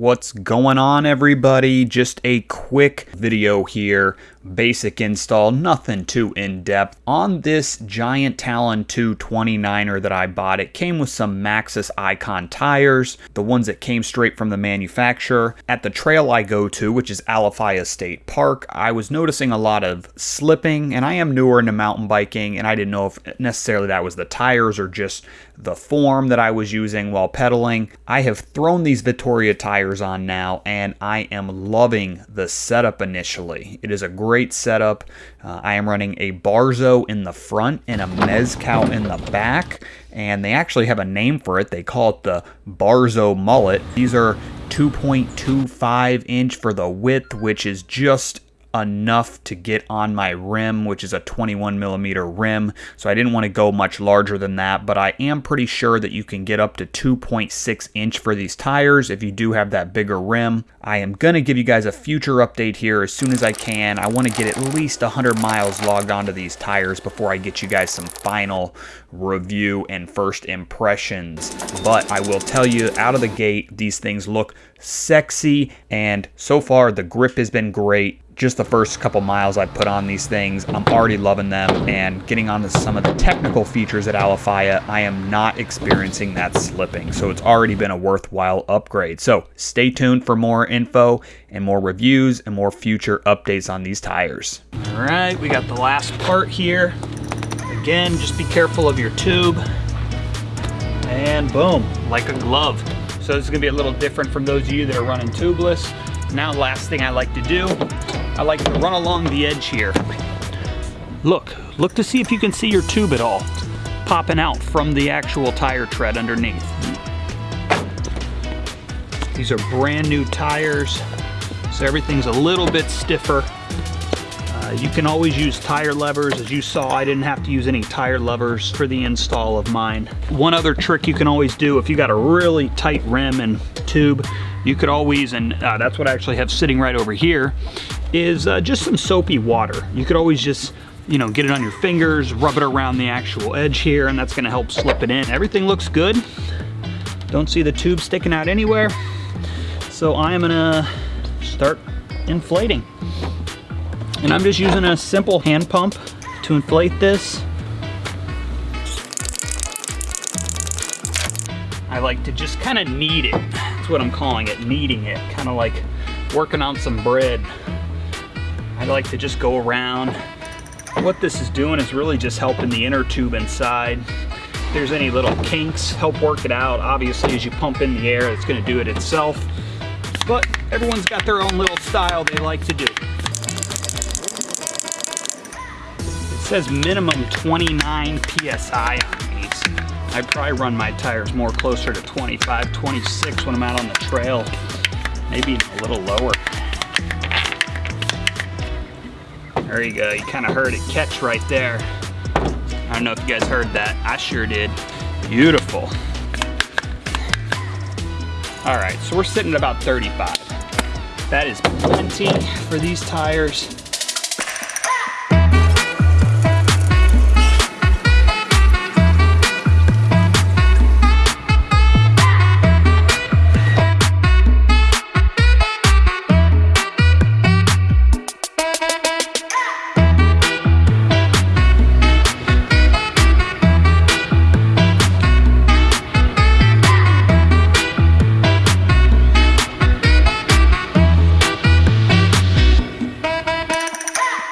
What's going on everybody? Just a quick video here, basic install, nothing too in-depth. On this Giant Talon 2 29er that I bought, it came with some Maxxis Ikon tires, the ones that came straight from the manufacturer. At the trail I go to, which is Alafia State Park, I was noticing a lot of slipping, and I am newer into mountain biking, and I didn't know if necessarily that was the tires or just the form that I was using while pedaling. I have thrown these Vittoria tires on now and I am loving the setup initially. It is a great setup. Uh, I am running a Barzo in the front and a Mezcal in the back and they actually have a name for it. They call it the Barzo Mullet. These are 2.25 inch for the width, which is just enough to get on my rim, which is a 21 millimeter rim. So I didn't want to go much larger than that, but I am pretty sure that you can get up to 2.6 inch for these tires if you do have that bigger rim. I am going to give you guys a future update here as soon as I can. I want to get at least 100 miles logged onto these tires before I get you guys some final review and first impressions. But I will tell you out of the gate, these things look sexy and so far the grip has been great just the first couple miles I put on these things, I'm already loving them and getting onto some of the technical features at Alafia, I am not experiencing that slipping. So it's already been a worthwhile upgrade. So stay tuned for more info and more reviews and more future updates on these tires. All right, we got the last part here. Again, just be careful of your tube. And boom, like a glove. So this is gonna be a little different from those of you that are running tubeless. Now, last thing I like to do I like to run along the edge here. Look, look to see if you can see your tube at all popping out from the actual tire tread underneath. These are brand new tires, so everything's a little bit stiffer. Uh, you can always use tire levers. As you saw, I didn't have to use any tire levers for the install of mine. One other trick you can always do if you got a really tight rim and tube, you could always, and uh, that's what I actually have sitting right over here, is uh, just some soapy water. You could always just you know, get it on your fingers, rub it around the actual edge here, and that's gonna help slip it in. Everything looks good. Don't see the tube sticking out anywhere. So I am gonna start inflating. And I'm just using a simple hand pump to inflate this. I like to just kind of knead it. That's what I'm calling it, kneading it. Kind of like working on some bread. I like to just go around. What this is doing is really just helping the inner tube inside. If there's any little kinks, help work it out. Obviously, as you pump in the air, it's gonna do it itself. But everyone's got their own little style they like to do. It says minimum 29 PSI on these. I probably run my tires more closer to 25, 26 when I'm out on the trail. Maybe a little lower. There you go, you kind of heard it catch right there. I don't know if you guys heard that. I sure did. Beautiful. All right, so we're sitting at about 35. That is plenty for these tires.